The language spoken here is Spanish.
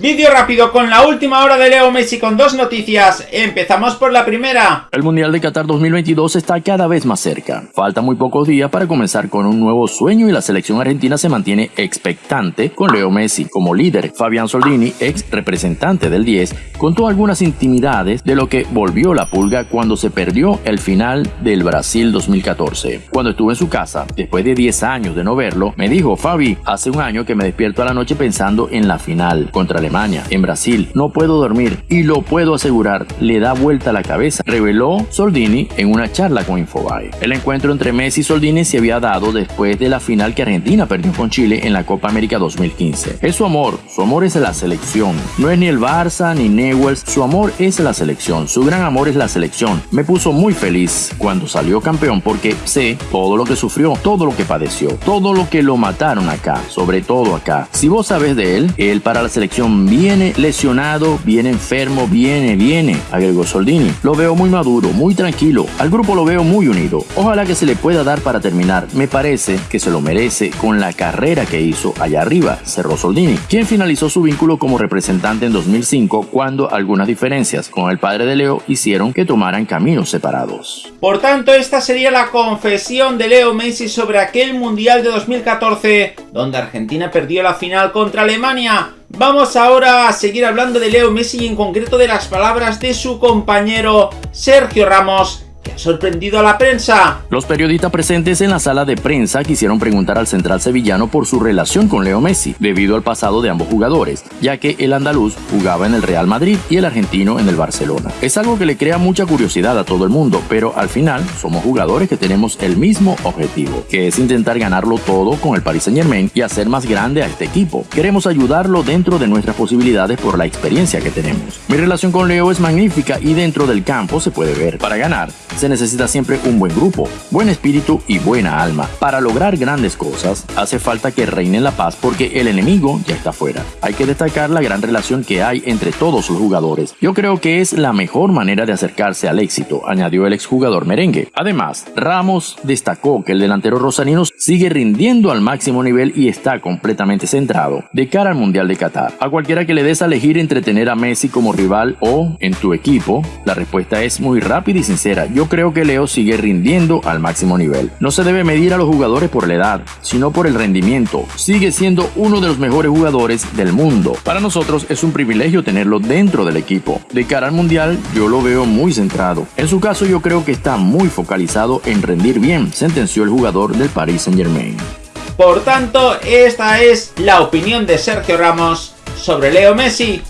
Vídeo rápido con la última hora de Leo Messi con dos noticias. Empezamos por la primera. El Mundial de Qatar 2022 está cada vez más cerca. Falta muy pocos días para comenzar con un nuevo sueño y la selección argentina se mantiene expectante con Leo Messi como líder. Fabián Soldini, ex representante del 10, contó algunas intimidades de lo que volvió la pulga cuando se perdió el final del Brasil 2014. Cuando estuve en su casa, después de 10 años de no verlo, me dijo, Fabi, hace un año que me despierto a la noche pensando en la final contra el En Brasil. No puedo dormir y lo puedo asegurar, le da vuelta la cabeza, reveló Soldini en una charla con Infobae. El encuentro entre Messi y Soldini se había dado después de la final que Argentina perdió con Chile en la Copa América 2015. Es su amor, su amor es la selección. No es ni el Barça ni Newells, su amor es la selección, su gran amor es la selección. Me puso muy feliz cuando salió campeón porque sé todo lo que sufrió, todo lo que padeció, todo lo que lo mataron acá, sobre todo acá. Si vos sabes de él, él para la selección viene lesionado, viene enfermo, viene, viene, agregó Soldini. Lo veo muy maduro, muy tranquilo. Al grupo lo veo muy unido. Ojalá que se le pueda dar para terminar. Me parece que se lo merece con la carrera que hizo allá arriba, cerró Soldini, quien finalizó su vínculo como representante en 2005 cuando algunas diferencias con el padre de Leo hicieron que tomaran caminos separados. Por tanto, esta sería la confesión de Leo Messi sobre aquel Mundial de 2014, donde Argentina perdió la final contra Alemania Vamos ahora a seguir hablando de Leo Messi y en concreto de las palabras de su compañero Sergio Ramos sorprendido a la prensa. Los periodistas presentes en la sala de prensa quisieron preguntar al central sevillano por su relación con Leo Messi, debido al pasado de ambos jugadores, ya que el andaluz jugaba en el Real Madrid y el argentino en el Barcelona. Es algo que le crea mucha curiosidad a todo el mundo, pero al final somos jugadores que tenemos el mismo objetivo, que es intentar ganarlo todo con el Paris Saint Germain y hacer más grande a este equipo. Queremos ayudarlo dentro de nuestras posibilidades por la experiencia que tenemos. Mi relación con Leo es magnífica y dentro del campo se puede ver. Para ganar, se necesita siempre un buen grupo, buen espíritu y buena alma. Para lograr grandes cosas, hace falta que reine la paz porque el enemigo ya está fuera. Hay que destacar la gran relación que hay entre todos los jugadores. Yo creo que es la mejor manera de acercarse al éxito, añadió el exjugador merengue. Además, Ramos destacó que el delantero rosarino sigue rindiendo al máximo nivel y está completamente centrado de cara al Mundial de Qatar. A cualquiera que le des a elegir entre tener a Messi como rival o en tu equipo, la respuesta es muy rápida y sincera. Yo creo que Leo sigue rindiendo al máximo nivel. No se debe medir a los jugadores por la edad, sino por el rendimiento. Sigue siendo uno de los mejores jugadores del mundo. Para nosotros es un privilegio tenerlo dentro del equipo. De cara al mundial, yo lo veo muy centrado. En su caso, yo creo que está muy focalizado en rendir bien, sentenció el jugador del Paris Saint Germain. Por tanto, esta es la opinión de Sergio Ramos sobre Leo Messi.